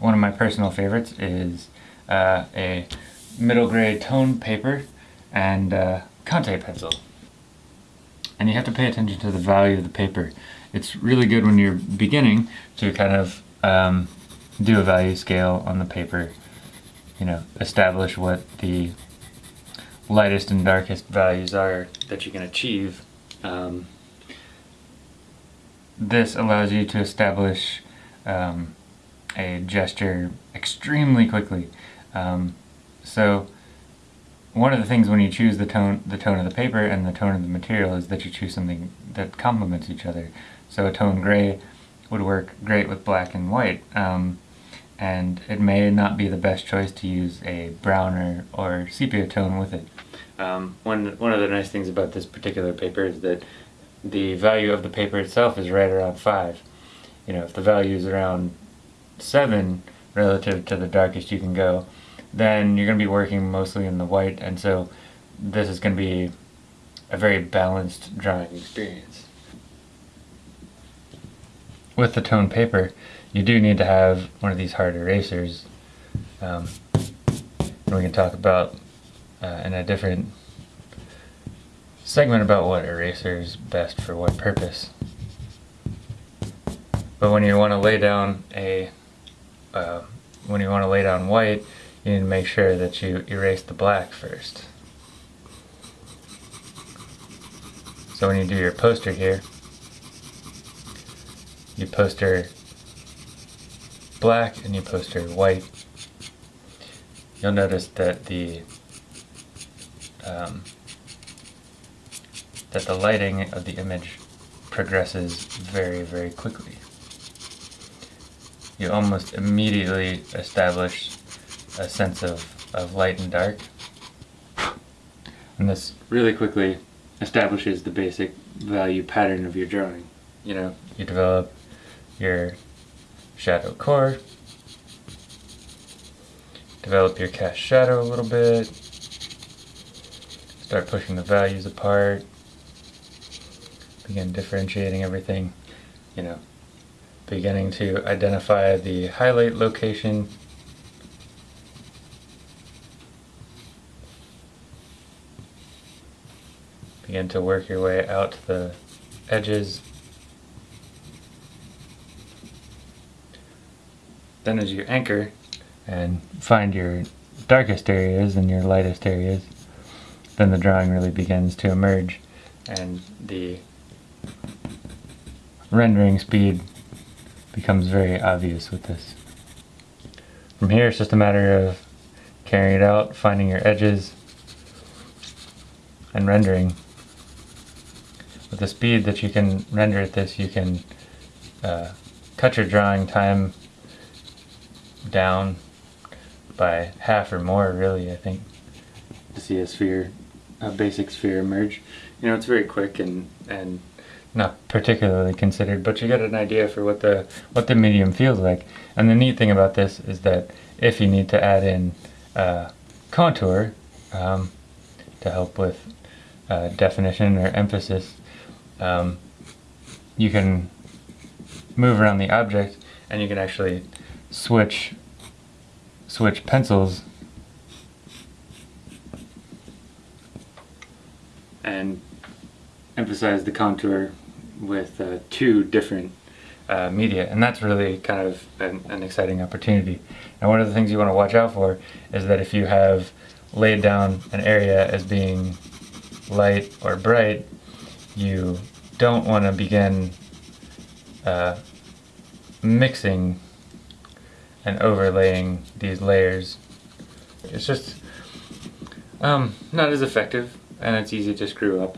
one of my personal favorites is uh, a middle gray tone paper and uh, Conte pencil. And you have to pay attention to the value of the paper. It's really good when you're beginning to kind of um, do a value scale on the paper, you know, establish what the lightest and darkest values are that you can achieve. Um, this allows you to establish um, a gesture extremely quickly. Um, so one of the things when you choose the tone, the tone of the paper and the tone of the material is that you choose something that complements each other. So a tone gray would work great with black and white. Um, and it may not be the best choice to use a browner or sepia tone with it. Um, one, one of the nice things about this particular paper is that the value of the paper itself is right around 5. You know, if the value is around 7 relative to the darkest you can go, then you're going to be working mostly in the white, and so this is going to be a very balanced drawing experience. With the tone paper, you do need to have one of these hard erasers. Um, and we can talk about uh, in a different segment about what eraser is best for what purpose. But when you want to lay down a uh, when you want to lay down white, you need to make sure that you erase the black first. So when you do your poster here, you poster black and you poster white, you'll notice that the um, that the lighting of the image progresses very, very quickly. You almost immediately establish a sense of, of light and dark. And this really quickly establishes the basic value pattern of your drawing. You know, you develop your shadow core, develop your cast shadow a little bit, start pushing the values apart, begin differentiating everything, you know, beginning to identify the highlight location. Begin to work your way out to the edges. Then as you anchor and find your darkest areas and your lightest areas then the drawing really begins to emerge. and the rendering speed becomes very obvious with this. From here it's just a matter of carrying it out, finding your edges, and rendering. With the speed that you can render at this, you can uh, cut your drawing time down by half or more, really, I think, to see a sphere, a basic sphere emerge. You know, it's very quick and, and not particularly considered, but you get an idea for what the what the medium feels like. And the neat thing about this is that if you need to add in uh, contour um, to help with uh, definition or emphasis, um, you can move around the object and you can actually switch switch pencils and emphasize the contour with uh, two different uh, media and that's really kind of an, an, exciting opportunity. And one of the things you want to watch out for is that if you have laid down an area as being light or bright you don't want to begin uh, mixing and overlaying these layers. It's just um, not as effective and it's easy to screw up